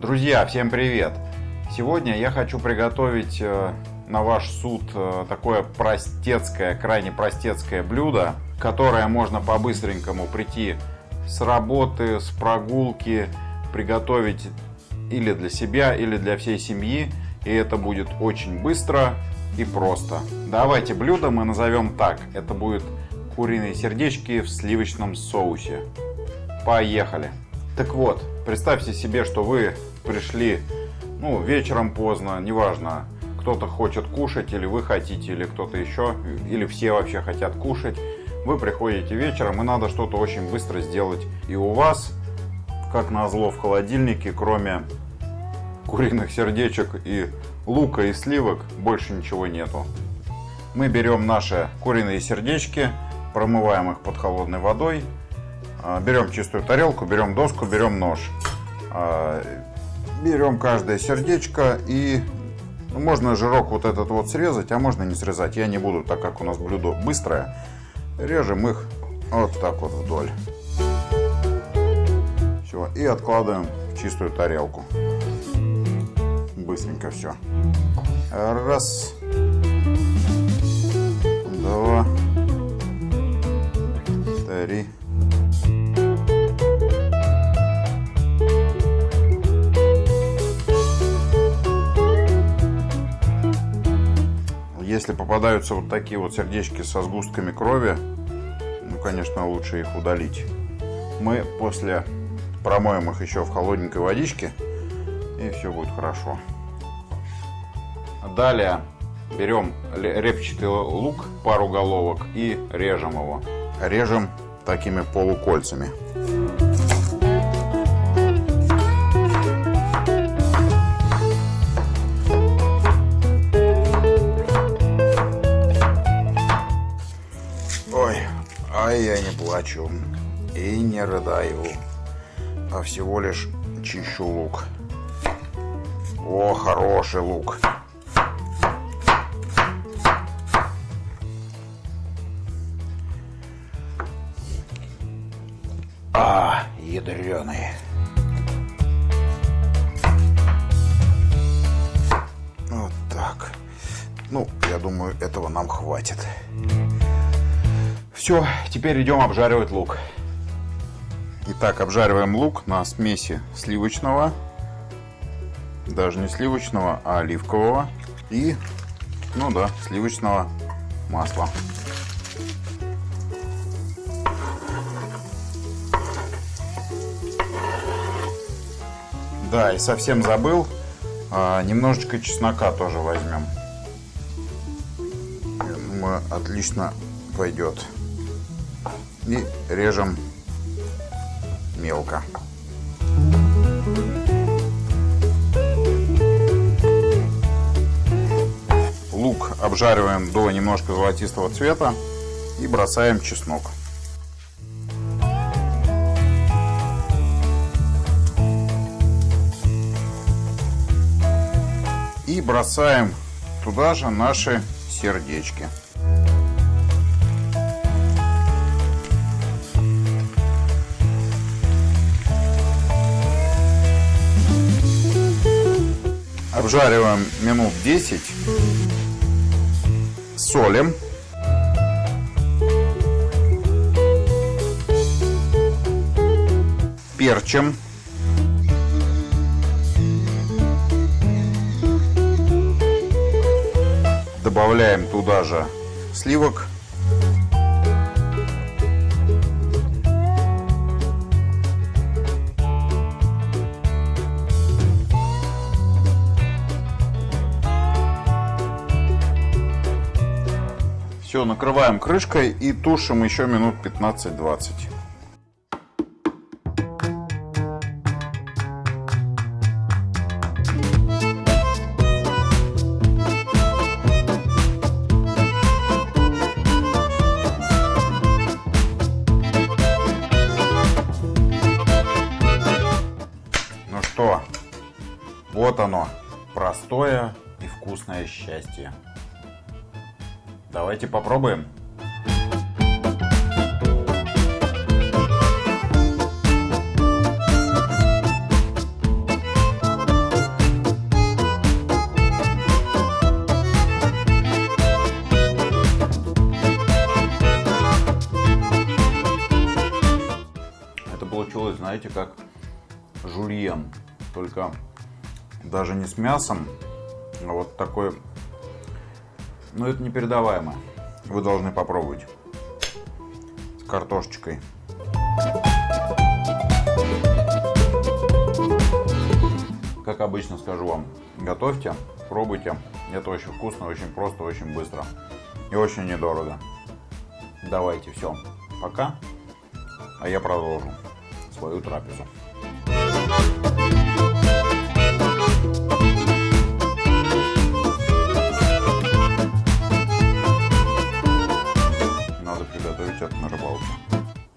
Друзья, всем привет! Сегодня я хочу приготовить э, на ваш суд э, такое простецкое, крайне простецкое блюдо, которое можно по-быстренькому прийти с работы, с прогулки, приготовить или для себя, или для всей семьи. И это будет очень быстро и просто. Давайте блюдо мы назовем так. Это будет куриные сердечки в сливочном соусе. Поехали! Так вот, представьте себе, что вы пришли ну, вечером поздно, неважно, кто-то хочет кушать, или вы хотите, или кто-то еще, или все вообще хотят кушать. Вы приходите вечером, и надо что-то очень быстро сделать. И у вас, как назло, в холодильнике, кроме куриных сердечек и лука и сливок, больше ничего нету. Мы берем наши куриные сердечки, промываем их под холодной водой, а, берем чистую тарелку, берем доску, берем нож. Берем каждое сердечко и ну, можно жирок вот этот вот срезать, а можно не срезать. Я не буду, так как у нас блюдо быстрое. Режем их вот так вот вдоль. Все, и откладываем в чистую тарелку. Быстренько все. Раз. Два. Три. Если попадаются вот такие вот сердечки со сгустками крови, ну, конечно, лучше их удалить. Мы после промоем их еще в холодненькой водичке, и все будет хорошо. Далее берем репчатый лук, пару головок, и режем его. Режем такими полукольцами. Плачу и не рыдаю, а всего лишь чищу лук. О, хороший лук. А, ядреный. Вот так. Ну, я думаю, этого нам хватит. Все, теперь идем обжаривать лук. Итак, обжариваем лук на смеси сливочного, даже не сливочного, а оливкового и, ну да, сливочного масла. Да, и совсем забыл, а, немножечко чеснока тоже возьмем. Мы отлично пойдет и режем мелко. Лук обжариваем до немножко золотистого цвета и бросаем чеснок. И бросаем туда же наши сердечки. Обжариваем минут 10. Солим. Перчим. Добавляем туда же сливок Все, накрываем крышкой и тушим еще минут 15-20. Ну что, вот оно, простое и вкусное счастье. Давайте попробуем. Это получилось, знаете, как жульен, только даже не с мясом, а вот такой ну, это непередаваемо. Вы должны попробовать. С картошечкой. Как обычно скажу вам, готовьте, пробуйте. Это очень вкусно, очень просто, очень быстро. И очень недорого. Давайте, все. Пока. А я продолжу свою трапезу.